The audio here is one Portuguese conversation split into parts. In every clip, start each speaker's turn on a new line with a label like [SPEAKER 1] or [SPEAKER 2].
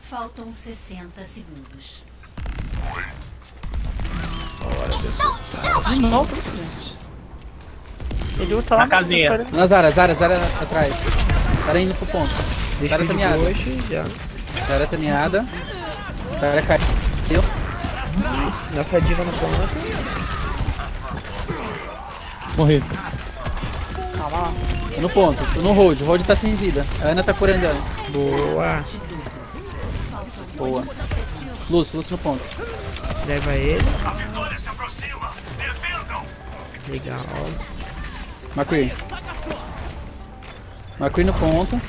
[SPEAKER 1] Faltam 60 segundos.
[SPEAKER 2] Hora de acertar flechas.
[SPEAKER 3] Ele luta lá
[SPEAKER 4] Na casinha.
[SPEAKER 5] Na Zara, Zara, Zara atrás. Zara indo pro ponto.
[SPEAKER 3] Deixa
[SPEAKER 5] Zara
[SPEAKER 3] de
[SPEAKER 5] tameada.
[SPEAKER 3] hoje, já.
[SPEAKER 5] Zara tameada. Zara caiu.
[SPEAKER 3] Nossa diva no ponto.
[SPEAKER 6] Morri.
[SPEAKER 5] No ponto, no hold. O hold tá sem vida. A Ana tá curando ela.
[SPEAKER 3] Boa.
[SPEAKER 5] Boa. Lúcio, Lúcio no ponto.
[SPEAKER 3] Leva ele. Legal.
[SPEAKER 5] McCree. McCree no ponto.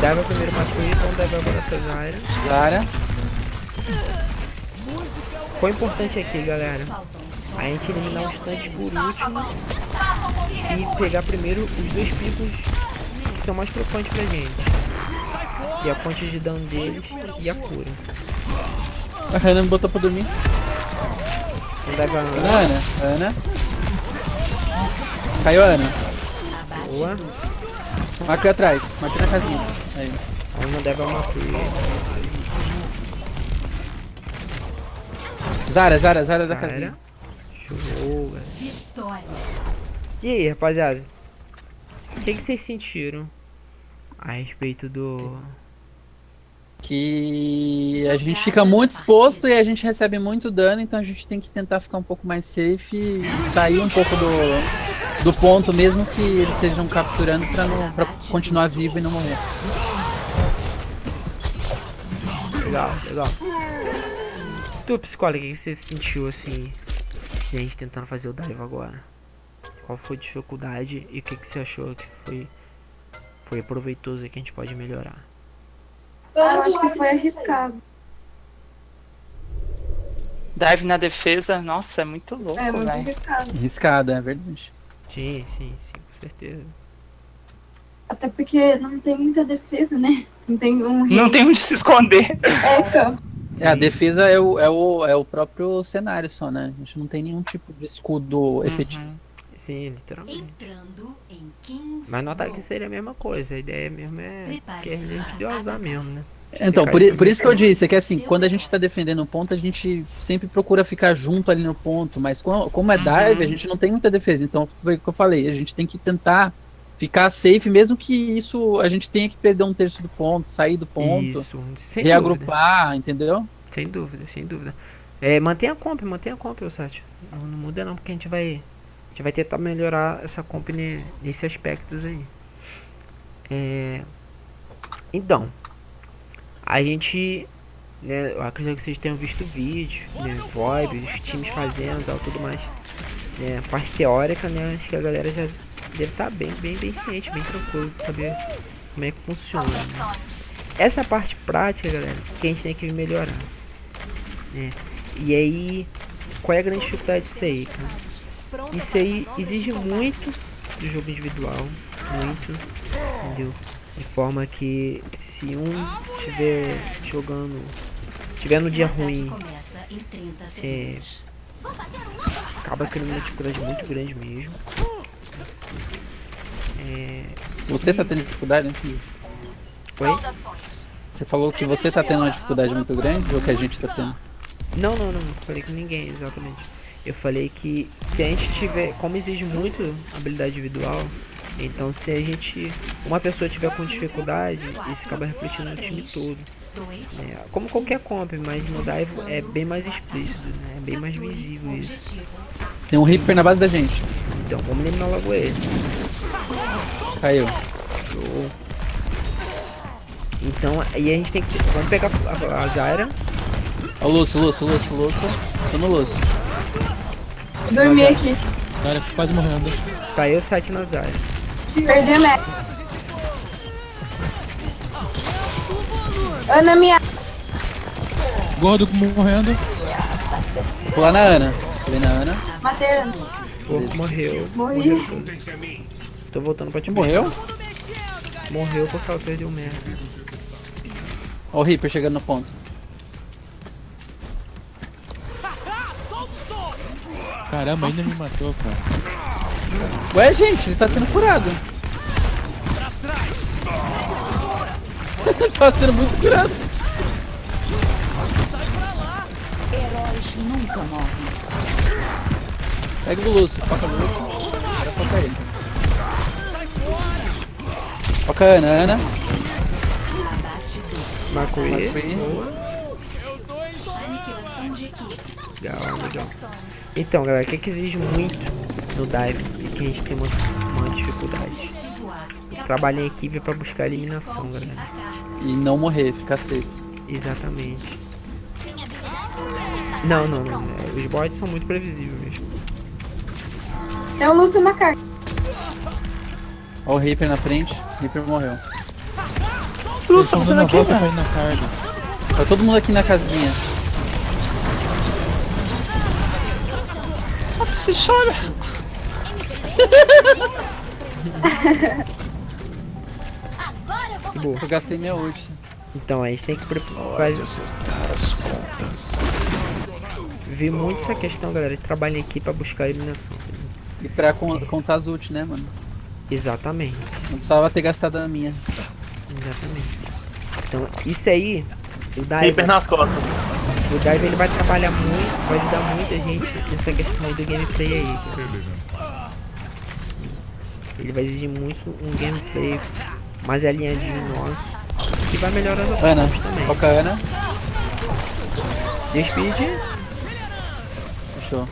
[SPEAKER 3] Dava primeiro uma Free, então dava agora essa Zyra.
[SPEAKER 5] Zara.
[SPEAKER 3] Qual é importante aqui, galera? A gente eliminar os tanques por último e pegar primeiro os dois picos que são mais preocupantes pra gente. E a fonte de dano deles e a cura.
[SPEAKER 5] A Hannah me botou pra dormir. Ana, Ana. Ana. Caiu a Ana.
[SPEAKER 3] boa.
[SPEAKER 5] McCree atrás. McCree na casinha. Aí.
[SPEAKER 3] Dava uma free.
[SPEAKER 5] Zara, Zara, Zara da casinha.
[SPEAKER 3] Show, velho.
[SPEAKER 1] Vitória.
[SPEAKER 3] E aí, rapaziada? O que, que vocês sentiram a respeito do.
[SPEAKER 5] Que a gente fica muito exposto e a gente recebe muito dano, então a gente tem que tentar ficar um pouco mais safe e sair um pouco do, do ponto, mesmo que eles estejam capturando pra, não, pra continuar vivo e não morrer.
[SPEAKER 3] Legal, legal. Tu, psicólogo, o que você sentiu assim? gente tentando fazer o dive agora? Qual foi a dificuldade e o que, que você achou que foi, foi proveitoso e que a gente pode melhorar?
[SPEAKER 7] Eu acho que foi arriscado.
[SPEAKER 4] Dive na defesa, nossa, é muito louco,
[SPEAKER 7] É, muito
[SPEAKER 4] velho.
[SPEAKER 7] arriscado.
[SPEAKER 5] Arriscado, é verdade.
[SPEAKER 3] Sim, sim, sim, com certeza.
[SPEAKER 7] Até porque não tem muita defesa, né? Não tem um rei.
[SPEAKER 4] Não tem onde se esconder.
[SPEAKER 7] É, então.
[SPEAKER 5] É, a defesa é o, é, o, é o próprio cenário só, né? A gente não tem nenhum tipo de escudo efetivo.
[SPEAKER 4] Uhum.
[SPEAKER 3] Sim, literalmente.
[SPEAKER 1] Entrando em 15
[SPEAKER 3] Mas no ataque seria a mesma coisa, a ideia mesmo é que a gente deu azar mesmo, né?
[SPEAKER 5] Então, por, por isso que eu disse, é que assim, quando a gente tá defendendo um ponto, a gente sempre procura ficar junto ali no ponto, mas como, como é dive, a gente não tem muita defesa, então foi o que eu falei, a gente tem que tentar ficar safe, mesmo que isso a gente tenha que perder um terço do ponto, sair do ponto,
[SPEAKER 3] Isso, sem dúvida.
[SPEAKER 5] reagrupar, entendeu?
[SPEAKER 3] Sem dúvida, sem dúvida. É, mantenha a comp, mantenha a comp, Sati. Não, não muda não, porque a gente vai. Gente vai tentar melhorar essa comp ne- nesse aspectos aí. É, então, a gente. Né, eu acredito que vocês tenham visto vídeos, né, VoIP, os times fazendo tal, tudo mais. Né, parte teórica, né, acho que a galera já deve estar bem, bem, bem ciente, bem tranquilo de saber como é que funciona. né. Essa parte prática, galera, que a gente tem que melhorar. né. E aí, qual é a grande dificuldade disso aí, cara? Isso aí exige muito do jogo individual, muito, entendeu? De forma que se um estiver jogando, estiver no dia ruim,
[SPEAKER 1] Começa em 30
[SPEAKER 3] é, acaba criando uma dificuldade muito grande mesmo. É,
[SPEAKER 5] Você tá tendo dificuldade, né?
[SPEAKER 3] Oi?
[SPEAKER 5] Você falou que você tá tendo uma dificuldade muito grande ou que a gente tá tendo?
[SPEAKER 3] Não, não, não, não falei com ninguém, exatamente. Eu falei que se a gente tiver, como exige muito habilidade individual, então se a gente, uma pessoa tiver com dificuldade, isso acaba refletindo no time todo. Né? Como qualquer comp, mas no dive é bem mais explícito, né? É bem mais visível isso.
[SPEAKER 5] Tem um Reaper na base da gente.
[SPEAKER 3] Então vamos eliminar logo ele.
[SPEAKER 5] Caiu.
[SPEAKER 3] Show. Então aí a gente tem que. Vamos pegar a, a Zyra.
[SPEAKER 5] Ó o Lúcio, Lúcio, Lúcio, Lúcio. Tô no Lúcio.
[SPEAKER 7] Dormi aqui.
[SPEAKER 6] Cara, quase morrendo.
[SPEAKER 3] Caiu o site na Zyra.
[SPEAKER 7] Perdi a meta. Ana minha.
[SPEAKER 6] Gordo morrendo.
[SPEAKER 5] Vou pular na Ana. Pulei na Ana.
[SPEAKER 7] Matei a Ana.
[SPEAKER 3] Pô, morreu.
[SPEAKER 7] Morri.
[SPEAKER 3] Morreu. Tô voltando pra te
[SPEAKER 5] Morreu?
[SPEAKER 3] Morreu porque ela perdeu merda.
[SPEAKER 5] Ó o Reaper chegando no ponto.
[SPEAKER 6] Caramba, ainda me matou, cara.
[SPEAKER 5] Ué, gente, ele tá sendo curado. tá sendo muito curado.
[SPEAKER 1] Heróis nunca morrem.
[SPEAKER 5] Pega o Lúcio, foca o Lúcio. Agora foca ele. Foca a Ana, Ana.
[SPEAKER 1] Abate do.
[SPEAKER 3] Marco E.
[SPEAKER 5] Free.
[SPEAKER 1] Aniquilação de equipe.
[SPEAKER 3] Legal, legal. Então, galera, o que, que exige muito no dive e que a gente tem uma, uma dificuldade? Trabalhar em equipe para buscar a eliminação, galera.
[SPEAKER 5] E não morrer, ficar safe.
[SPEAKER 3] Exatamente. Não, não, não. é, Os bots são muito previsíveis mesmo.
[SPEAKER 7] É o Lúcio na carga.
[SPEAKER 5] Ó o Reaper na frente. Reaper morreu.
[SPEAKER 4] Que você tá
[SPEAKER 6] a
[SPEAKER 4] aqui,
[SPEAKER 6] na carga.
[SPEAKER 5] Tá todo mundo aqui na casinha.
[SPEAKER 4] Você chora.
[SPEAKER 3] Boa.
[SPEAKER 5] Eu gastei minha ult.
[SPEAKER 3] Então, a gente tem que
[SPEAKER 2] acertar as contas.
[SPEAKER 3] ver muito essa questão, galera, de trabalhar em equipe para buscar a eliminação.
[SPEAKER 5] E pra con- contar as ult, né, mano?
[SPEAKER 3] Exatamente.
[SPEAKER 5] Não precisava ter gastado a minha.
[SPEAKER 3] Exatamente. Então, isso aí, o
[SPEAKER 4] Reaper
[SPEAKER 3] Dive,
[SPEAKER 4] nas costas.
[SPEAKER 3] O Dive ele vai trabalhar muito, vai ajudar muita gente nessa questão do gameplay aí. cara. Ele vai exigir muito um gameplay mais alinhadinho nosso. Que vai melhorar as
[SPEAKER 5] Ana,
[SPEAKER 3] opções também.
[SPEAKER 5] foca a Ana.
[SPEAKER 3] Speed,
[SPEAKER 5] Fechou.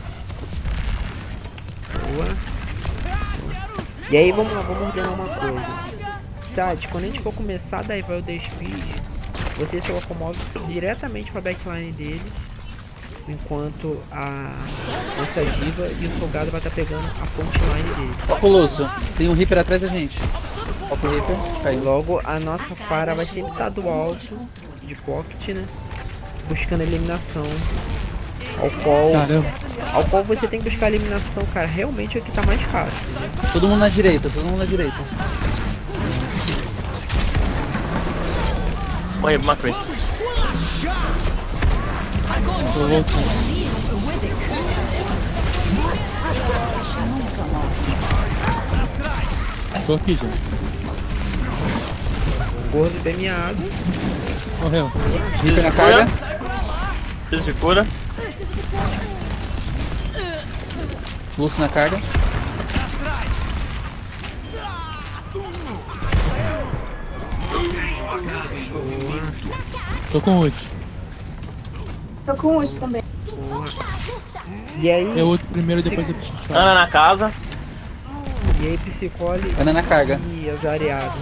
[SPEAKER 3] boa. E aí, vamos lá, vamos ordenar uma coisa. Sad, quando a gente for começar a divar o The Speed, você se locomove diretamente para a backline deles, enquanto a nossa diva e o Fogado vai estar pegando a frontline deles.
[SPEAKER 5] Foca o Lúcio. Tem um Reaper atrás da gente. Foca o Reaper. Caiu.
[SPEAKER 3] Logo, a nossa para vai sempre estar do alto, de pocket, né? Buscando eliminação. Ao qual,
[SPEAKER 6] Caramba.
[SPEAKER 3] ao qual você tem que buscar a eliminação, cara. Realmente é o que tá mais fácil. né?
[SPEAKER 5] Todo mundo na direita, todo mundo na direita.
[SPEAKER 4] Morri pro McCree.
[SPEAKER 6] Tô voltando. Tô aqui, gente.
[SPEAKER 3] Gordo premiado.
[SPEAKER 6] Morreu.
[SPEAKER 5] Reaper na carga.
[SPEAKER 4] Preciso de cura.
[SPEAKER 5] Lúcio na carga.
[SPEAKER 6] Tô com ult.
[SPEAKER 7] Tô com ult também.
[SPEAKER 3] E aí,
[SPEAKER 6] Eu ult primeiro, depois eu preciso.
[SPEAKER 4] Ana na casa.
[SPEAKER 3] e aí Psicole
[SPEAKER 5] Ana na carga.
[SPEAKER 3] e azareado.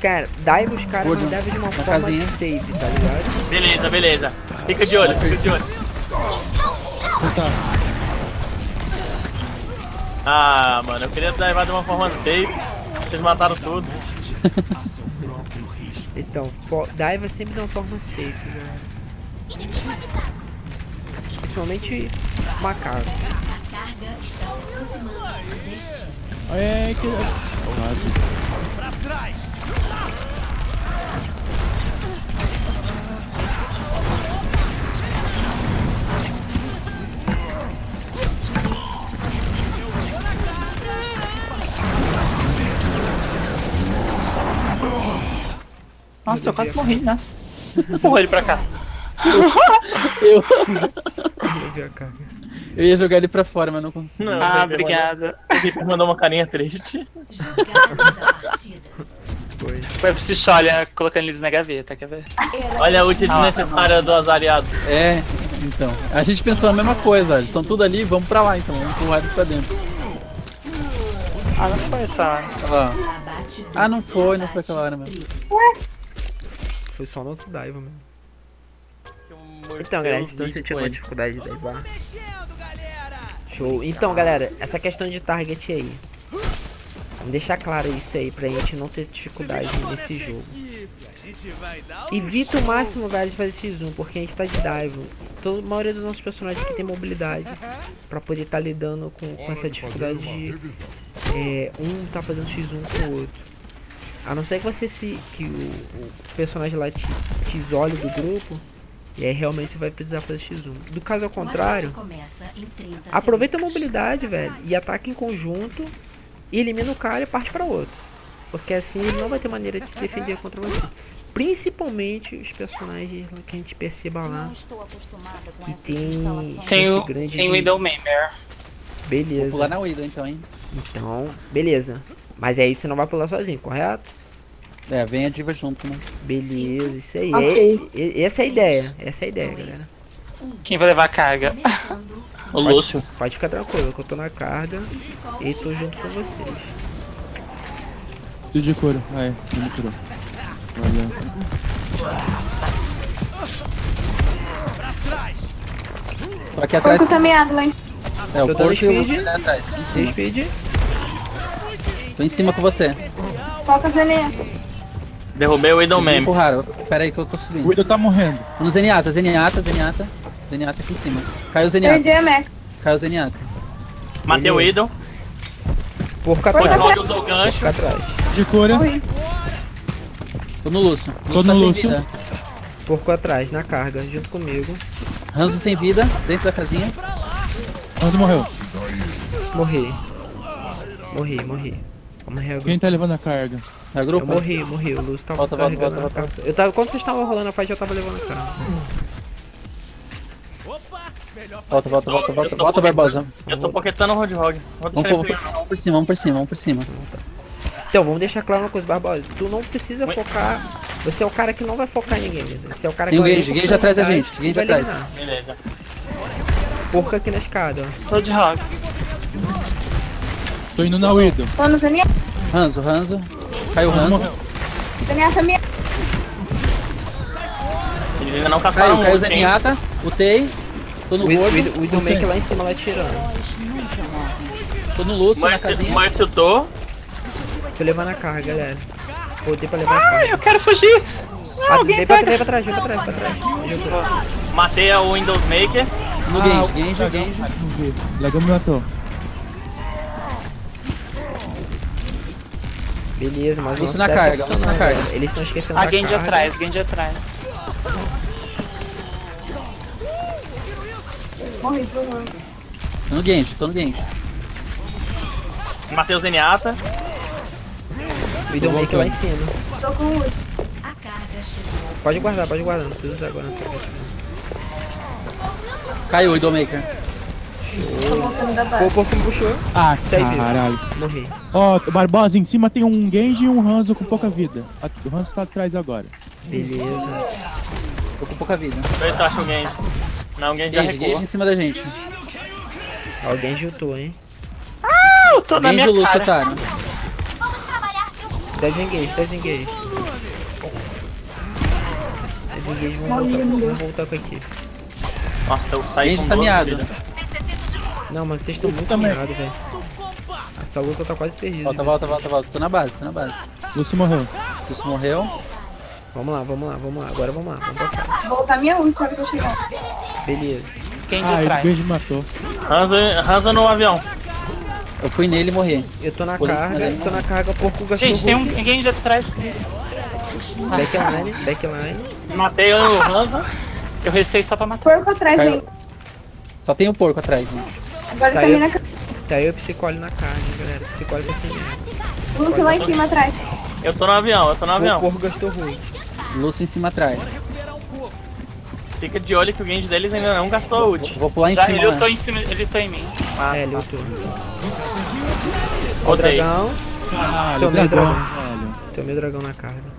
[SPEAKER 3] Cara, dai os caras não deve de uma
[SPEAKER 5] na
[SPEAKER 3] forma
[SPEAKER 5] casinha.
[SPEAKER 3] safe, tá ligado?
[SPEAKER 4] Beleza, beleza. Fica de olho, fica de olho.
[SPEAKER 6] Tá.
[SPEAKER 4] Ah, mano, eu queria levar de uma forma safe. Vocês mataram tudo.
[SPEAKER 3] Então, fo- dive é sempre de uma forma safe, né? Principalmente macaco.
[SPEAKER 1] A carga está se aproximando
[SPEAKER 4] Nossa, eu quase morri, nossa. Empurra ele pra cá.
[SPEAKER 5] Eu,
[SPEAKER 3] Eu
[SPEAKER 5] ia jogar ele pra fora, mas não consegui.
[SPEAKER 4] Não, Ah, obrigada.
[SPEAKER 5] é
[SPEAKER 4] mandou- O mandou uma carinha triste.
[SPEAKER 3] Foi.
[SPEAKER 4] Foi pro Psycholia colocando eles na gaveta, quer ver? Olha a ult desnecessária do azariado.
[SPEAKER 5] É, então. A gente pensou a mesma coisa. Eles estão tudo ali, vamos pra lá então, vamos empurrar eles pra dentro.
[SPEAKER 4] Ah, não foi essa.
[SPEAKER 1] Do.
[SPEAKER 5] Ah, não foi, não foi aquela hora mesmo.
[SPEAKER 3] Foi só nosso dive mesmo. Então, galera, gente tá sentindo uma dificuldade de divar. Show. Então, galera, essa questão de target aí. Vamos deixar claro isso aí pra gente não ter dificuldade nesse jogo. Evita o máximo, velho, de fazer X1, porque a gente tá de dive. Toda, a maioria dos nossos personagens aqui tem mobilidade pra poder estar lidando com, com essa dificuldade de é, um tá fazendo X1 com o outro. A não ser que você se. que o, o personagem lá te, te isole do grupo. E aí realmente você vai precisar fazer X1. Do caso ao contrário,
[SPEAKER 1] Batalha começa em 30
[SPEAKER 3] aproveita a mobilidade, velho. E ataca em conjunto. E elimina o cara e parte pra outro. Porque assim ele não vai ter maneira de se defender contra você. Principalmente os personagens que a gente perceba lá. Que tem.
[SPEAKER 4] Tem o,
[SPEAKER 3] grande
[SPEAKER 4] tem o Widowmaker.
[SPEAKER 5] Vou
[SPEAKER 3] Beleza.
[SPEAKER 5] pular na Widow então, hein?
[SPEAKER 3] Então, beleza. Mas aí você não vai pular sozinho, correto?
[SPEAKER 5] É, vem a diva junto, né?
[SPEAKER 3] Beleza, isso aí.
[SPEAKER 7] Ok.
[SPEAKER 3] É- é- essa é a ideia. Essa é a ideia, galera.
[SPEAKER 4] Quem vai levar a carga? o Lúcio.
[SPEAKER 3] Pode ficar tranquilo, que eu tô na carga e tô junto com vocês.
[SPEAKER 6] Tudo de couro. É. Ele me curou. Valeu.
[SPEAKER 5] Tô aqui atrás.
[SPEAKER 7] Tá meado lá em
[SPEAKER 5] É, o porco e o
[SPEAKER 3] speed.
[SPEAKER 5] Lúcio ali atrás. Em
[SPEAKER 3] speed?
[SPEAKER 5] Tô em cima com você.
[SPEAKER 7] Foca Zenê.
[SPEAKER 4] Derrubei o
[SPEAKER 5] Me
[SPEAKER 4] Widowmaker.
[SPEAKER 5] empurraram. Pera aí que eu tô
[SPEAKER 6] O
[SPEAKER 5] subindo.
[SPEAKER 6] Widow tá morrendo.
[SPEAKER 5] Tô no Zenyatta, Zenyatta, Zenyatta. Zenyatta aqui em cima. Caiu o Zenyatta.
[SPEAKER 7] Perdi a.
[SPEAKER 5] Caiu o Zenyatta.
[SPEAKER 4] Matei o Widow.
[SPEAKER 3] Porco atrás.
[SPEAKER 4] onde usou o gancho.
[SPEAKER 3] Porco atrás.
[SPEAKER 6] De cura.
[SPEAKER 7] Morri.
[SPEAKER 5] Tô no Lúcio.
[SPEAKER 6] Tô
[SPEAKER 5] Lúcio
[SPEAKER 6] no
[SPEAKER 5] tá sem
[SPEAKER 6] Lúcio.
[SPEAKER 5] vida.
[SPEAKER 3] Porco atrás, na carga, junto comigo.
[SPEAKER 5] Ranzo sem vida, dentro da casinha.
[SPEAKER 6] Onde morreu?
[SPEAKER 3] Morri. Morri, morri. Vamos reagir.
[SPEAKER 6] Quem tá levando a carga?
[SPEAKER 5] É
[SPEAKER 3] Eu
[SPEAKER 5] grupo?
[SPEAKER 3] morri, morri. O Lúcio tava
[SPEAKER 5] Volta, volta,
[SPEAKER 3] carregando
[SPEAKER 5] volta, volta.
[SPEAKER 3] carga. Eu tava, quando vocês estavam rolando a fight, eu tava levando a carga.
[SPEAKER 5] Volta, volta, volta, volta. Volta, Barbosa.
[SPEAKER 4] Eu tô poquetando o.
[SPEAKER 5] Vamos por, vamos por cima, vamos por cima, vamos por cima.
[SPEAKER 3] Então, vamos deixar claro uma coisa, Barbosa. Tu não precisa focar. Você é o cara que não vai focar em ninguém. Você é o cara que
[SPEAKER 5] Tem
[SPEAKER 3] vai
[SPEAKER 5] Gage, Gage atrás da gente, Gage atrás.
[SPEAKER 4] Beleza.
[SPEAKER 3] Porco aqui na escada, ó.
[SPEAKER 4] Roadhog.
[SPEAKER 6] Tô indo na Widow.
[SPEAKER 7] Tô no Zenê.
[SPEAKER 5] Ranzo, Ranzo. Caiu o Ranzo.
[SPEAKER 7] Zenê tá meado.
[SPEAKER 4] Eles ainda não caçaram
[SPEAKER 5] Caiu, caiu o? Zenyatta. Utei. Tô no
[SPEAKER 3] O
[SPEAKER 5] gordo.
[SPEAKER 3] O Widowmaker lá em cima, lá tirando.
[SPEAKER 5] Tô no Lúcio, na casinha.
[SPEAKER 4] Márcio tô.
[SPEAKER 3] Tô levando a carga, galera. Voltei pra levar a carga.
[SPEAKER 4] Eu quero fugir.
[SPEAKER 3] Ah,
[SPEAKER 4] alguém
[SPEAKER 3] vem, pra,
[SPEAKER 4] pega.
[SPEAKER 3] vem pra trás, vem pra trás, pra trás.
[SPEAKER 4] Matei a Windows Maker.
[SPEAKER 5] No
[SPEAKER 6] Ah,
[SPEAKER 5] Genji, Genji,
[SPEAKER 6] dragão.
[SPEAKER 5] Genji.
[SPEAKER 6] Vi. O dragão me matou.
[SPEAKER 3] Beleza, mas o
[SPEAKER 5] Lúcio
[SPEAKER 3] nosso
[SPEAKER 5] na carga,
[SPEAKER 3] tá
[SPEAKER 5] Lúcio na carga.
[SPEAKER 3] Eles estão esquecendo
[SPEAKER 4] A
[SPEAKER 3] da
[SPEAKER 4] Genji
[SPEAKER 3] carga.
[SPEAKER 4] atrás, Genji atrás.
[SPEAKER 7] Favor.
[SPEAKER 5] Tô no Genji, tô no Genji.
[SPEAKER 4] Matei o Zenyatta.
[SPEAKER 3] O Widowmaker lá em cima.
[SPEAKER 7] Tô com o ult.
[SPEAKER 1] A carga chegou.
[SPEAKER 3] Pode guardar, pode guardar. Não precisa usar agora. Não precisa.
[SPEAKER 5] Caiu o.
[SPEAKER 7] Tô base.
[SPEAKER 3] o me puxou.
[SPEAKER 6] Ah,
[SPEAKER 3] Sai vivo.
[SPEAKER 6] caralho.
[SPEAKER 3] Morri.
[SPEAKER 6] Ó, Barbosa, em cima tem um Genji e um Hanzo com pouca vida. O Hanzo tá atrás agora.
[SPEAKER 3] Beleza.
[SPEAKER 5] Tô com pouca vida.
[SPEAKER 4] Eu eu acho o Genji. Não, o Genji já
[SPEAKER 5] Genji, Genji
[SPEAKER 4] recuou.
[SPEAKER 5] em cima da gente.
[SPEAKER 3] Alguém juntou, hein?
[SPEAKER 4] Eu tô na
[SPEAKER 5] Genji e
[SPEAKER 4] minha
[SPEAKER 5] o Lúcio,
[SPEAKER 4] cara.
[SPEAKER 5] otário.
[SPEAKER 3] Deve engage, deve engage. Deve engage, vamos voltar, vamos voltar com a equipe.
[SPEAKER 4] Nossa, eu saí com
[SPEAKER 5] tá
[SPEAKER 4] 12
[SPEAKER 5] miado.
[SPEAKER 3] Não, mas vocês estão muito
[SPEAKER 6] também.
[SPEAKER 3] miados, velho. Essa luta tá quase perdida.
[SPEAKER 5] Volta, volta, volta, volta. Tô na base, tô na base.
[SPEAKER 6] Lúcio morreu.
[SPEAKER 5] Lúcio morreu.
[SPEAKER 3] Vamos lá, vamos lá, vamos lá. Agora vamos lá, vamos cá.
[SPEAKER 7] Vou usar minha ult, eu chegar.
[SPEAKER 3] Beleza.
[SPEAKER 4] Genji
[SPEAKER 6] Ah, o
[SPEAKER 4] atrás.
[SPEAKER 6] Genji matou.
[SPEAKER 4] Hanzo, Hanzo no avião.
[SPEAKER 5] Eu fui nele e morri.
[SPEAKER 3] Eu tô na
[SPEAKER 5] Por
[SPEAKER 3] carga,
[SPEAKER 5] né?
[SPEAKER 3] tô na carga, porco gastou
[SPEAKER 4] Gente, tem um
[SPEAKER 3] Hulk.
[SPEAKER 4] Genji atrás.
[SPEAKER 3] Backline, backline.
[SPEAKER 4] Matei o Hanzo. Eu recei só pra matar.
[SPEAKER 7] Porco atrás
[SPEAKER 5] Caiu.
[SPEAKER 7] ainda.
[SPEAKER 5] Só tem o porco atrás, né?
[SPEAKER 7] Agora tá ali na ca-
[SPEAKER 3] Tá eu e o Psicole na carne, galera. Psicole tá sem merda.
[SPEAKER 7] Lúcio lá em cima atrás.
[SPEAKER 4] Eu tô no avião, eu tô no
[SPEAKER 3] O
[SPEAKER 4] avião.
[SPEAKER 3] porco gastou Hulk.
[SPEAKER 5] Lúcio em cima atrás.
[SPEAKER 4] Fica de olho que o Genji deles ainda não gastou ult.
[SPEAKER 5] Vou pular em
[SPEAKER 4] Já,
[SPEAKER 5] cima.
[SPEAKER 4] ele lutou em cima, ele lutou em mim. Ah,
[SPEAKER 3] É, ele lutou. Ó o dragão.
[SPEAKER 6] Caralho,
[SPEAKER 3] Tomei o
[SPEAKER 6] dragão,
[SPEAKER 3] dragão. Tomei o dragão na carga.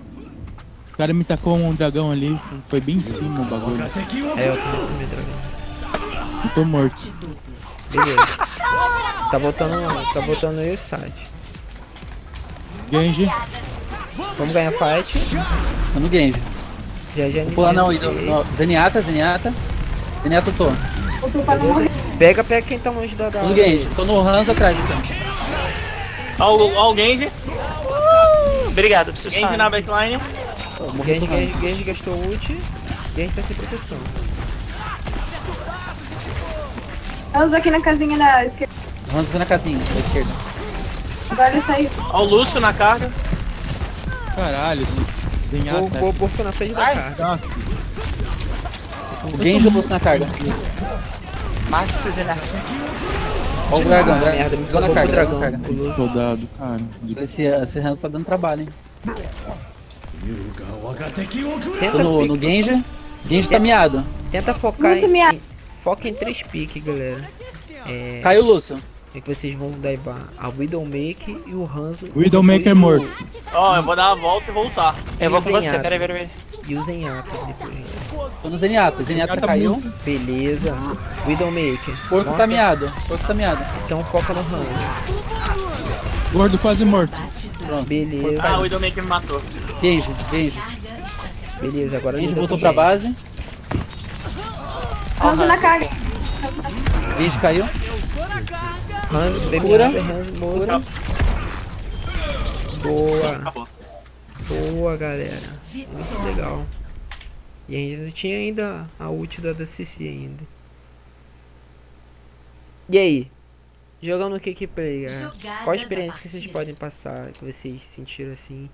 [SPEAKER 6] O cara me tacou um dragão ali. Foi bem em cima o bagulho.
[SPEAKER 3] É, eu também tomei o dragão.
[SPEAKER 6] Eu tô morto.
[SPEAKER 3] Beleza. Tá voltando, tá voltando aí o site.
[SPEAKER 6] Genji.
[SPEAKER 3] Vamos ganhar fight.
[SPEAKER 5] Tô no Genji.
[SPEAKER 3] Já já
[SPEAKER 5] Vou pular não, no, Zenyatta, Zenyatta. Zenyatta eu tô.
[SPEAKER 7] Não.
[SPEAKER 3] Pega, pega quem tá longe da. da...
[SPEAKER 5] Tô no Genji. Tô no Hans atrás, então.
[SPEAKER 4] Ó, o- Genji. Obrigado, preciso. Genji na backline.
[SPEAKER 3] Genji, Genji, Genji gastou ult. Genji tá sem proteção.
[SPEAKER 7] Vamos aqui na casinha da esquerda.
[SPEAKER 5] Hans na casinha, da esquerda.
[SPEAKER 7] Agora ele saiu.
[SPEAKER 4] Ó o Lúcio na carga.
[SPEAKER 6] Caralho, zenhata.
[SPEAKER 3] pô, porco na frente da
[SPEAKER 4] Ai.
[SPEAKER 3] carga.
[SPEAKER 5] O Genji e o Lúcio na carga.
[SPEAKER 4] Márcio.
[SPEAKER 5] Ó o dragão,
[SPEAKER 3] Ah,
[SPEAKER 5] dragão.
[SPEAKER 3] merda,
[SPEAKER 5] na carga,
[SPEAKER 3] o
[SPEAKER 5] dragão.
[SPEAKER 6] Soldado, cara.
[SPEAKER 5] Esse, esse Hanzo tá dando trabalho, hein? Tô
[SPEAKER 3] Tenta,
[SPEAKER 5] no, no Genji. Genji tá miado.
[SPEAKER 3] tenta focar
[SPEAKER 7] Lúcio,
[SPEAKER 3] em,
[SPEAKER 7] minha-
[SPEAKER 3] em- Foca em três piques, galera. É,
[SPEAKER 5] Caiu o Lúcio.
[SPEAKER 3] é que vocês vão daivar a Widowmaker e o Hanzo.
[SPEAKER 6] Widowmaker é morto.
[SPEAKER 4] Ó, eu vou dar uma volta e voltar.
[SPEAKER 3] o-
[SPEAKER 4] Eu vou com
[SPEAKER 3] e o
[SPEAKER 4] você, peraí, peraí, peraí.
[SPEAKER 3] E o Zenyatta depois.
[SPEAKER 5] Tô no Zenyatta. Zenyatta
[SPEAKER 6] Zenyatta
[SPEAKER 5] caiu.
[SPEAKER 3] Beleza. Widowmaker.
[SPEAKER 5] Porco
[SPEAKER 3] Nota.
[SPEAKER 5] tá miado. Porco tá miado.
[SPEAKER 3] Então foca no Hanzo.
[SPEAKER 6] Gordo quase morto.
[SPEAKER 5] Pronto.
[SPEAKER 3] Beleza.
[SPEAKER 4] Ah, o Widowmaker me matou.
[SPEAKER 5] Genji, Genji.
[SPEAKER 3] Beleza, agora
[SPEAKER 5] Genji voltou pra base.
[SPEAKER 7] Hanzo na carga.
[SPEAKER 5] Genji caiu.
[SPEAKER 3] Hanzo, baby
[SPEAKER 5] Cura.
[SPEAKER 3] Morto. Boa.
[SPEAKER 4] Acabou.
[SPEAKER 3] Boa, galera. Muito legal. E ainda tinha ainda a ult da DCC ainda. E aí? Jogando o que que play, galera? Qual a experiência que vocês podem passar, que vocês sentiram assim,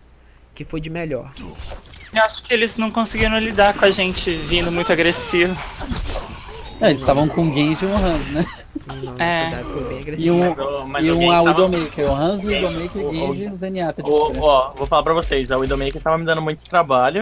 [SPEAKER 3] que foi de melhor?
[SPEAKER 4] Eu acho que eles não conseguiram lidar com a gente vindo muito agressivo.
[SPEAKER 5] Não, eles estavam com o Genji e o Hanzo, né?
[SPEAKER 3] Não,
[SPEAKER 4] É.
[SPEAKER 5] E um,
[SPEAKER 4] Mas o- mas
[SPEAKER 5] e um a
[SPEAKER 4] tava-
[SPEAKER 5] Widowmaker. O Hanzo, o Widowmaker,
[SPEAKER 4] O-
[SPEAKER 5] o Genji e o Zenyatta.
[SPEAKER 4] Ô,
[SPEAKER 5] fora.
[SPEAKER 4] Ó, vou falar pra vocês, a Widowmaker tava me dando muito trabalho.